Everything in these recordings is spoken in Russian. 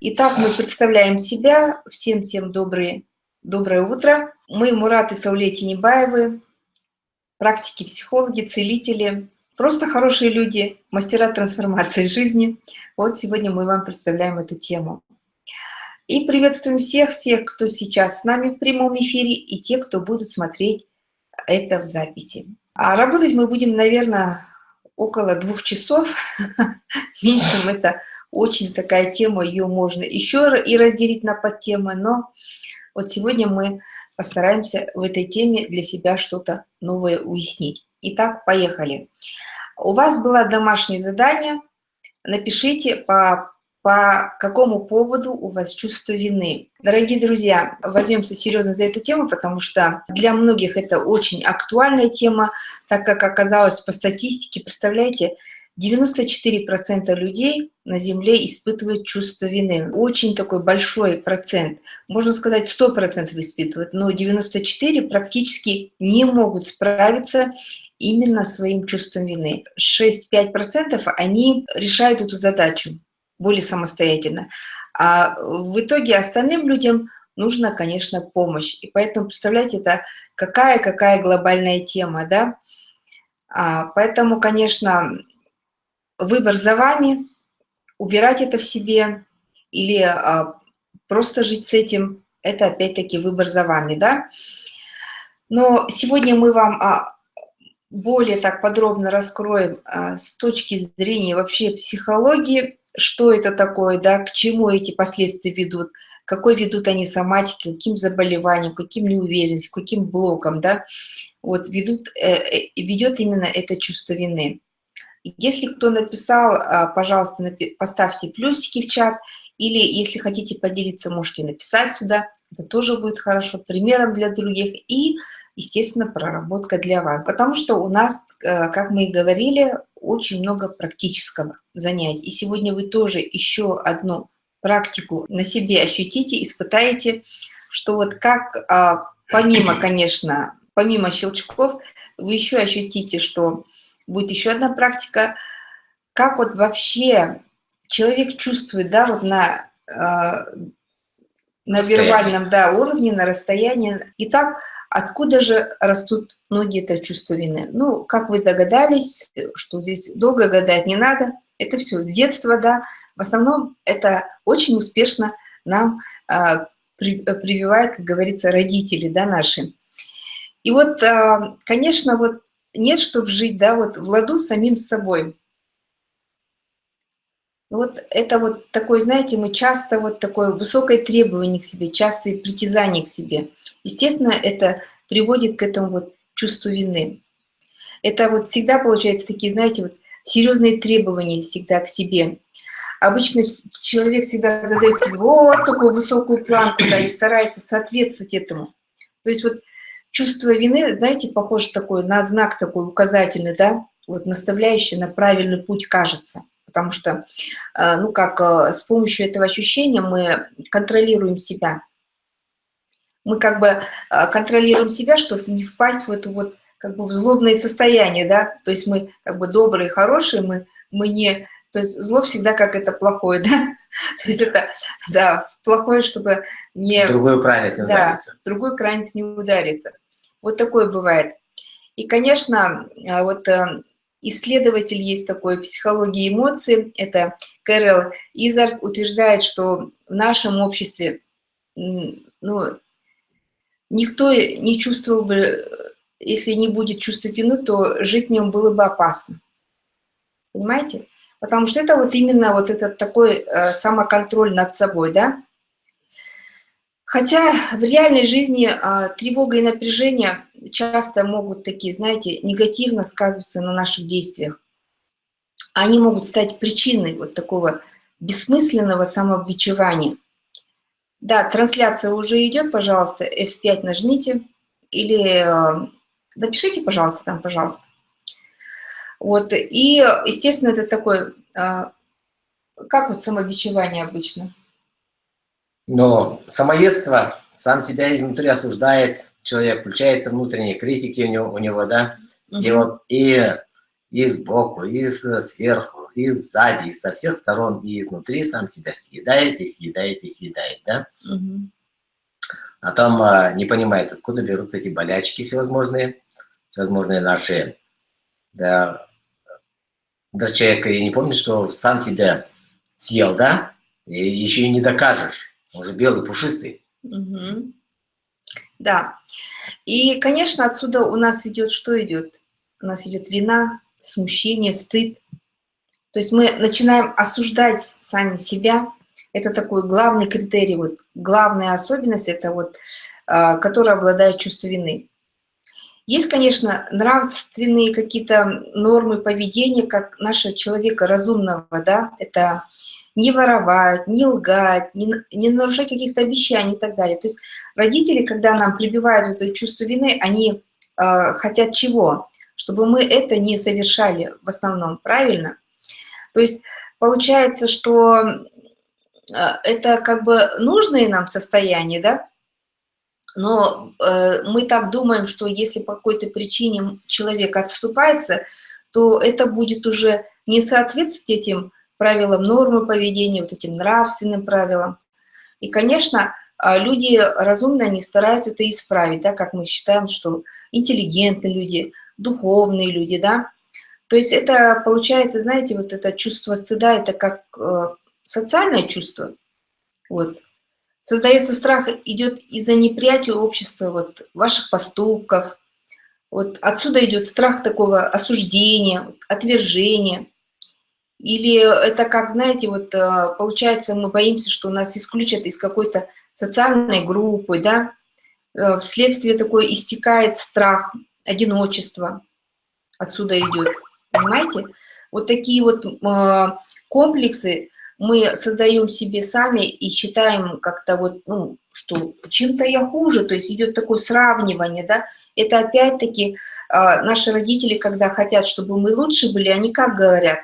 Итак, мы представляем себя. Всем-всем доброе, доброе утро. Мы Мурат и Сауле Тинебаевы, практики, психологи, целители, просто хорошие люди, мастера трансформации жизни. Вот сегодня мы вам представляем эту тему. И приветствуем всех-всех, кто сейчас с нами в прямом эфире, и те, кто будут смотреть это в записи. А работать мы будем, наверное, около двух часов. Меньшим это очень такая тема, ее можно еще и разделить на подтемы, но вот сегодня мы постараемся в этой теме для себя что-то новое уяснить. Итак, поехали. У вас было домашнее задание. Напишите, по, по какому поводу у вас чувство вины. Дорогие друзья, возьмемся серьезно за эту тему, потому что для многих это очень актуальная тема, так как оказалось по статистике, представляете, 94% людей на Земле испытывают чувство вины. Очень такой большой процент. Можно сказать, 100% испытывают, но 94% практически не могут справиться именно своим чувством вины. 6-5% они решают эту задачу более самостоятельно. А в итоге остальным людям нужна, конечно, помощь. И поэтому, представляете, это какая-какая глобальная тема, да? А, поэтому, конечно, выбор за вами, убирать это в себе или а, просто жить с этим, это опять-таки выбор за вами, да. Но сегодня мы вам а, более так подробно раскроем а, с точки зрения вообще психологии, что это такое, да, к чему эти последствия ведут, какой ведут они соматики, каким заболеваниям, каким неуверенностью, каким блоком, да, вот ведут, э, э, ведет именно это чувство вины. Если кто написал, а, пожалуйста, поставьте плюсики в чат, или если хотите поделиться, можете написать сюда, это тоже будет хорошо, примером для других, и, естественно, проработка для вас. Потому что у нас, э, как мы и говорили, очень много практического занятия. И сегодня вы тоже еще одну практику на себе ощутите, испытаете, что вот как, а, помимо, конечно, помимо щелчков, вы еще ощутите, что будет еще одна практика, как вот вообще человек чувствует, да, вот на, э, на вербальном да, уровне, на расстоянии. Итак, откуда же растут ноги это чувство вины? Ну, как вы догадались, что здесь долго гадать не надо, это все с детства, да, в основном это очень успешно нам э, при, прививают, как говорится, родители, да, наши. И вот, э, конечно, вот нет, чтобы жить, да, вот в ладу с самим собой. Вот это вот такое, знаете, мы часто вот такое высокое требование к себе, частые притязания к себе. Естественно, это приводит к этому вот чувству вины. Это вот всегда получается такие, знаете, вот серьезные требования всегда к себе. Обычно человек всегда задает себе вот такую высокую планку, да, и старается соответствовать этому. То есть вот Чувство вины, знаете, похоже такой на знак такой указательный, да, вот наставляющий на правильный путь кажется. Потому что, э, ну как, э, с помощью этого ощущения мы контролируем себя. Мы как бы э, контролируем себя, чтобы не впасть в это вот как бы в злобное состояние, да, то есть мы как бы добрые, хорошие, мы, мы не, то есть зло всегда как это плохое, да, то есть это, да, плохое, чтобы не... Другую крайность не да, удариться. в другую крайность не удариться. Вот такое бывает. И, конечно, а, вот э, исследователь есть такой психологии эмоций, это Кэрол Изард, утверждает, что в нашем обществе ну, никто не чувствовал бы, если не будет чувства вины, то жить в нем было бы опасно. Понимаете? Потому что это вот именно вот этот такой э, самоконтроль над собой, да? Хотя в реальной жизни а, тревога и напряжение часто могут такие, знаете, негативно сказываться на наших действиях. Они могут стать причиной вот такого бессмысленного самобичевания. Да, трансляция уже идет, пожалуйста, F5 нажмите или э, напишите, пожалуйста, там, пожалуйста. Вот, и, естественно, это такое, э, как вот самобичевание обычно – но самоедство сам себя изнутри осуждает, человек, включается внутренние критики у него, у него да, угу. и вот и, и сбоку, и сверху, и сзади, и со всех сторон, и изнутри сам себя съедает, и съедает, и съедает, да? Угу. А там а, не понимает, откуда берутся эти болячки всевозможные, всевозможные наши, да, даже человек и не помнит, что сам себя съел, да? И еще и не докажешь, он же белый, пушистый. Угу. Да. И, конечно, отсюда у нас идет, что идет? У нас идет вина, смущение, стыд. То есть мы начинаем осуждать сами себя. Это такой главный критерий, вот главная особенность, это вот, э, которая обладает чувством вины. Есть, конечно, нравственные какие-то нормы поведения, как нашего человека разумного, да, это не воровать, не лгать, не, не нарушать каких-то обещаний и так далее. То есть родители, когда нам прибивают это чувство вины, они э, хотят чего? Чтобы мы это не совершали в основном, правильно? То есть получается, что э, это как бы нужное нам состояние, да? Но э, мы так думаем, что если по какой-то причине человек отступается, то это будет уже не соответствовать этим правилам нормы поведения, вот этим нравственным правилам. И, конечно, а, люди разумные, они стараются это исправить, да, как мы считаем, что интеллигентные люди, духовные люди, да. То есть это получается, знаете, вот это чувство стыда, это как э, социальное чувство. Вот. Создается страх, идет из-за неприятия общества, вот, ваших поступков. Вот отсюда идет страх такого осуждения, отвержения. Или это как, знаете, вот э, получается, мы боимся, что нас исключат из какой-то социальной группы, да, э, вследствие такой истекает страх, одиночество, отсюда идет, понимаете? Вот такие вот э, комплексы мы создаем себе сами и считаем как-то вот, ну, что чем-то я хуже, то есть идет такое сравнивание, да, это опять-таки наши родители, когда хотят, чтобы мы лучше были, они как говорят,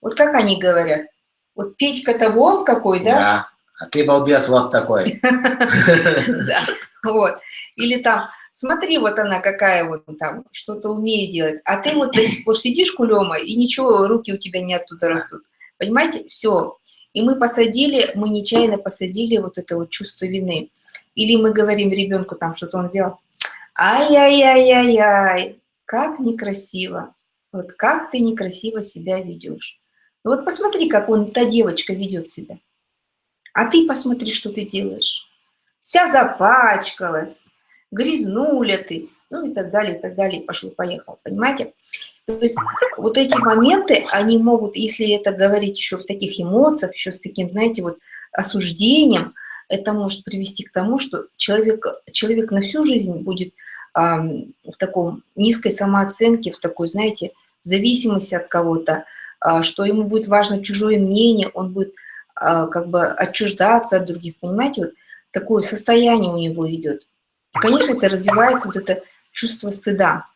вот как они говорят? Вот Петька-то вон какой, да? Да, а ты балбес вот такой. Да, вот. Или там, смотри, вот она какая вот там, что-то умеет делать, а ты вот до сих пор сидишь кулема, и ничего, руки у тебя не оттуда растут. Понимаете? Все. И мы посадили, мы нечаянно посадили вот это вот чувство вины. Или мы говорим ребенку там, что-то он сделал, ай-яй-яй-яй-яй, как некрасиво, вот как ты некрасиво себя ведешь. Вот посмотри, как он, та девочка ведет себя. А ты посмотри, что ты делаешь. Вся запачкалась, грязнуля ты, ну и так далее, и так далее, пошло-поехало, понимаете? То есть вот эти моменты, они могут, если это говорить еще в таких эмоциях, еще с таким, знаете, вот осуждением, это может привести к тому, что человек, человек на всю жизнь будет э, в таком низкой самооценке, в такой, знаете, в зависимости от кого-то, а, что ему будет важно чужое мнение, он будет а, как бы отчуждаться от других, понимаете, вот такое состояние у него идет. Конечно, это развивается вот это чувство стыда.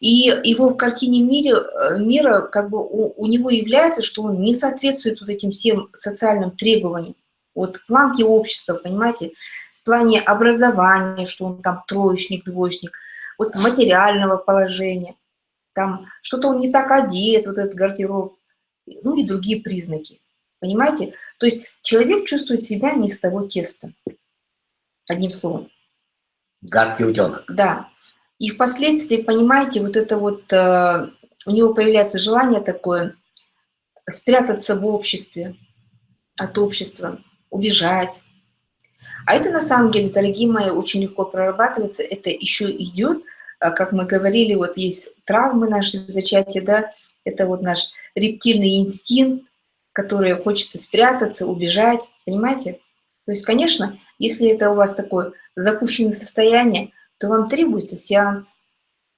И его в картине мире, э, мира как бы у, у него является, что он не соответствует вот этим всем социальным требованиям. Вот планки общества, понимаете, в плане образования, что он там троечник, двоечник, вот материального положения – там что-то он не так одет, вот этот гардероб, ну и другие признаки. Понимаете? То есть человек чувствует себя не с того теста. Одним словом. Гадкий утенок. Да. И впоследствии, понимаете, вот это вот, э, у него появляется желание такое спрятаться в обществе, от общества, убежать. А это на самом деле, дорогие мои, очень легко прорабатывается. Это еще идет а, как мы говорили, вот есть травмы наши зачатия, да, это вот наш рептильный инстинкт, который хочется спрятаться, убежать, понимаете? То есть, конечно, если это у вас такое запущенное состояние, то вам требуется сеанс.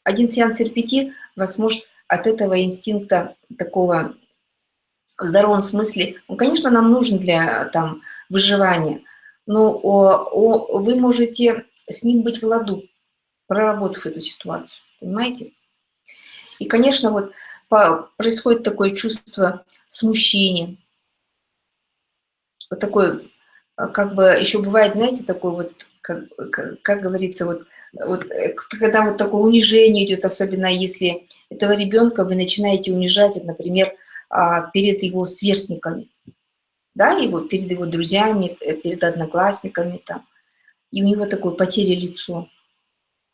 Один сеанс репети вас может от этого инстинкта такого в здоровом смысле, он, конечно, нам нужен для там, выживания, но о, о, вы можете с ним быть в ладу, проработав эту ситуацию, понимаете? И, конечно, вот по, происходит такое чувство смущения, вот такое, а, как бы еще бывает, знаете, такой вот, как, как, как говорится, вот, вот э, когда вот такое унижение идет, особенно если этого ребенка вы начинаете унижать, вот, например, а, перед его сверстниками, да, его, перед его друзьями, э, перед одноклассниками там. И у него такое потеря лицо.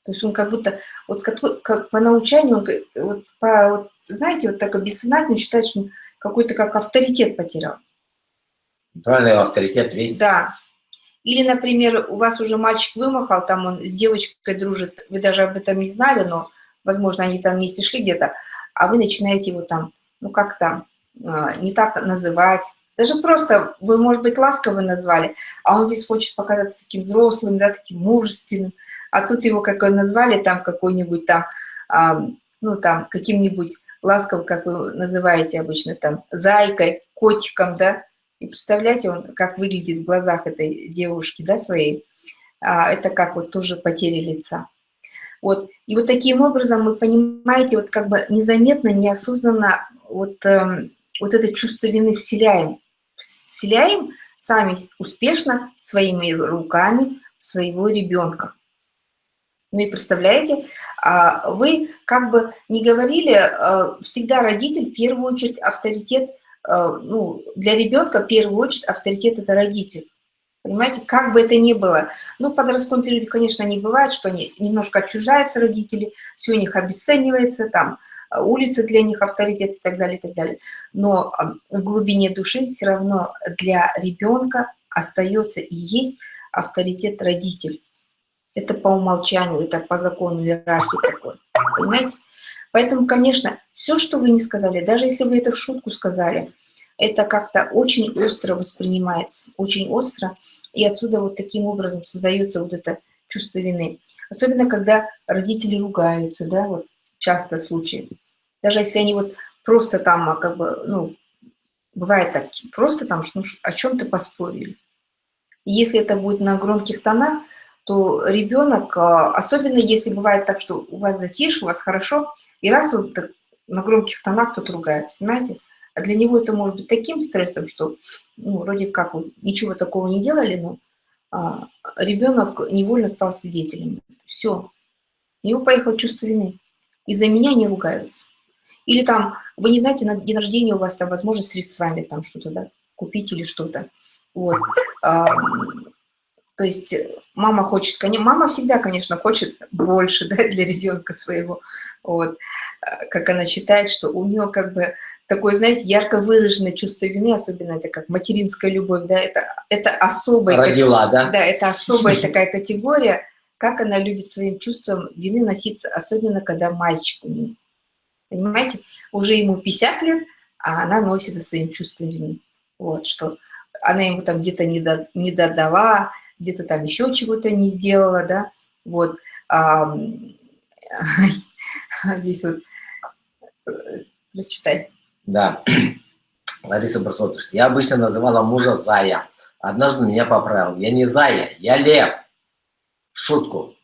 То есть он как будто, вот как, как по научанию, он, вот по, вот, знаете, вот так бессознательно считает, что он какой-то как авторитет потерял. Правильный авторитет весь. Да. Или, например, у вас уже мальчик вымахал, там он с девочкой дружит, вы даже об этом не знали, но, возможно, они там вместе шли где-то, а вы начинаете его там, ну как-то а, не так называть. Даже просто вы, может быть, ласково назвали, а он здесь хочет показаться таким взрослым, да, таким мужественным, а тут его как назвали там какой-нибудь там, а, ну там, каким-нибудь ласково, как вы называете обычно там, зайкой, котиком, да, и представляете, он как выглядит в глазах этой девушки, да, своей. А, это как вот тоже потеря лица. Вот. И вот таким образом мы, понимаете, вот как бы незаметно, неосознанно вот, эм, вот это чувство вины вселяем. Вселяем сами успешно своими руками своего ребенка. Ну и представляете, а, вы как бы не говорили, э, всегда родитель, в первую очередь, авторитет – ну, для ребенка в первую очередь авторитет – это родитель. Понимаете, как бы это ни было. Ну, в подростковом периоде, конечно, не бывает, что они немножко отчуждаются родители, все у них обесценивается, там, э, улица для них авторитет и так далее, и так далее. Но в глубине души все равно для ребенка остается и есть авторитет родитель. Это по умолчанию, это по закону иерархии такой. Понимаете? Поэтому, конечно, все, что вы не сказали, даже если вы это в шутку сказали, это как-то очень остро воспринимается, очень остро, и отсюда вот таким образом создается вот это чувство вины. Особенно, когда родители ругаются, да, вот часто случаи. Даже если они вот просто там, а, как бы, ну, бывает так, просто там ну, о чем-то поспорили. Если это будет на громких тонах, то ребенок, а, особенно если бывает так, что у вас затишье, у вас хорошо, и раз вот на громких тонах кто-то ругается, понимаете? А для него это может быть таким стрессом, что ну, вроде как вот, ничего такого не делали, но а, ребенок невольно стал свидетелем. Все. У него поехало чувство вины. Из-за меня не ругаются. Или там, вы не знаете, на день рождения у вас там возможность средствами там что-то, да, купить или что-то. Вот. А, то есть э, мама хочет, мама всегда, конечно, хочет больше да, для ребенка своего. Вот. Э, как она считает, что у нее как бы такое, знаете, ярко выраженное чувство вины, особенно это как материнская любовь, да, это, это особая... Родила, да? Да, это особая такая категория, как она любит своим чувством вины носиться, особенно когда мальчик у нее. Понимаете, уже ему 50 лет, а она носит за своим чувством вины. Вот, что она ему там где-то не, до, не додала, где-то там еще чего-то не сделала, да, вот. А, здесь вот, э, прочитай. Да, Лариса Барсова пишет, я обычно называла мужа Зая, однажды меня поправил, я не Зая, я Лев, шутку.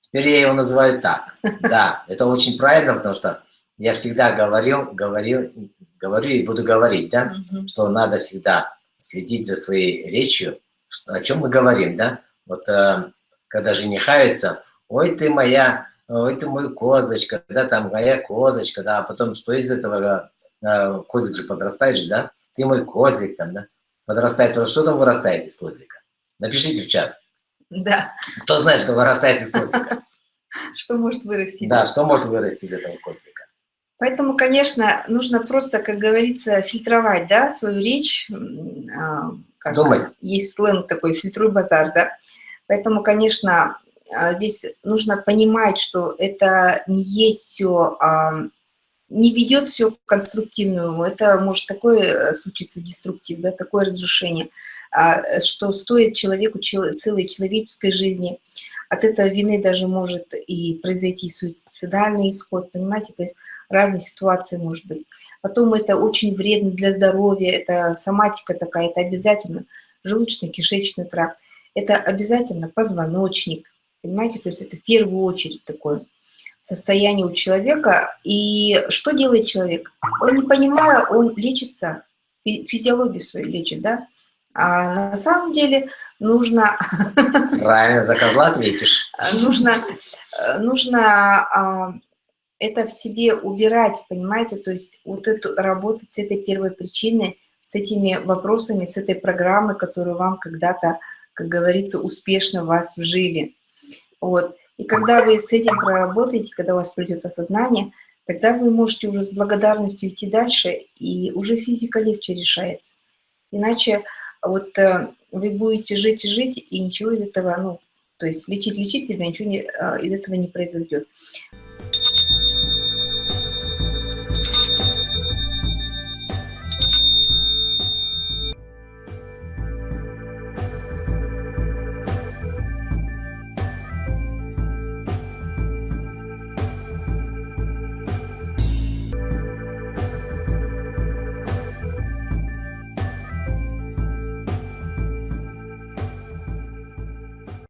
Теперь я его называю так. Да, это очень правильно, потому что я всегда говорил, говорил, говорю и буду говорить, да, что надо всегда следить за своей речью, о чем мы говорим, да? Вот э, когда женихаются, ой, ты моя, ой, ты мой козочка, да, там моя козочка, да, а потом что из этого, э, козлик же подрастает же, да? Ты мой козлик там, да? Подрастает, что там вырастает из козлика? Напишите в чат. Да. Кто знает, что вырастает из козлика? Что может вырасти? Да, что может вырасти из этого козлика? Поэтому, конечно, нужно просто, как говорится, фильтровать да, свою речь, а, как Думать. есть сленг такой, фильтруй базар, да. Поэтому, конечно, а, здесь нужно понимать, что это не есть все, а, не ведет все к конструктивному. Это может такое э, случиться деструктив, да, такое разрушение, а, что стоит человеку целой человеческой жизни. От этой вины даже может и произойти суицидальный исход, понимаете? То есть разные ситуации может быть. Потом это очень вредно для здоровья, это соматика такая, это обязательно желудочно-кишечный тракт, это обязательно позвоночник, понимаете? То есть это в первую очередь такое состояние у человека. И что делает человек? Он, не понимая, он лечится, физиологию свою лечит, да? А на самом деле нужно... Правильно, за козла ответишь. Нужно, нужно а, это в себе убирать, понимаете, то есть вот эту работать с этой первой причиной, с этими вопросами, с этой программой, которую вам когда-то, как говорится, успешно вас вжили. Вот. И когда вы с этим проработаете, когда у вас придет осознание, тогда вы можете уже с благодарностью идти дальше, и уже физика легче решается. Иначе вот э, вы будете жить и жить, и ничего из этого, ну, то есть лечить, лечить себя, ничего не, э, из этого не произойдет.